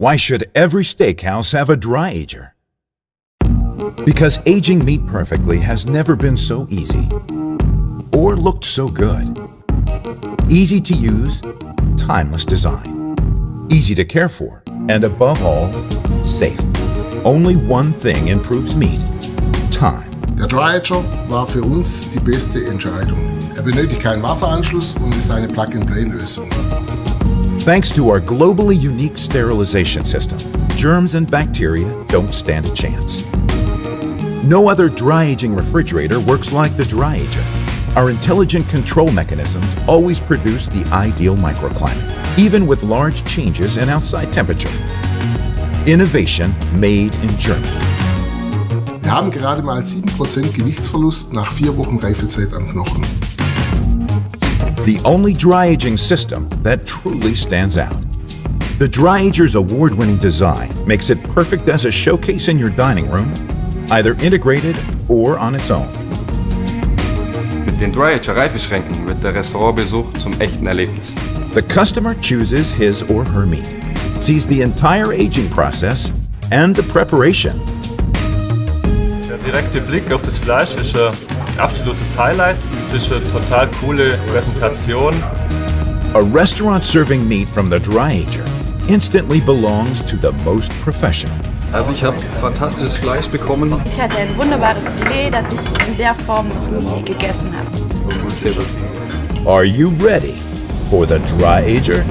Why should every steakhouse have a dry ager? Because aging meat perfectly has never been so easy or looked so good. Easy to use, timeless design. Easy to care for, and above all, safe. Only one thing improves meat. Time. Der Dryager war für uns die beste Entscheidung. Er benötigt keinen Wasseranschluss und ist eine Plug-and-Play-Lösung. Thanks to our globally unique sterilization system, germs and bacteria don't stand a chance. No other dry aging refrigerator works like the Dry Ager. Our intelligent control mechanisms always produce the ideal microclimate, even with large changes in outside temperature. Innovation made in Germany. Wir haben gerade mal 7% Gewichtsverlust nach vier Wochen Reifezeit am Knochen. The only dry aging system that truly stands out. The Dry Ager's award-winning design makes it perfect as a showcase in your dining room, either integrated or on its own. Mit den Dryager Reifeschränken wird der Restaurantbesuch zum echten Erlebnis. The customer chooses his or her meat, sees the entire aging process and the preparation. Der direkte Blick auf das Fleisch ist ein absolutes Highlight. Es ist eine total coole Präsentation. A restaurant serving meat from the Dry Ager instantly belongs to the most professional. Also ich habe fantastisches Fleisch bekommen. Ich hatte ein wunderbares Filet, das ich in der Form noch nie gegessen habe. Are you ready for the Dry Ager?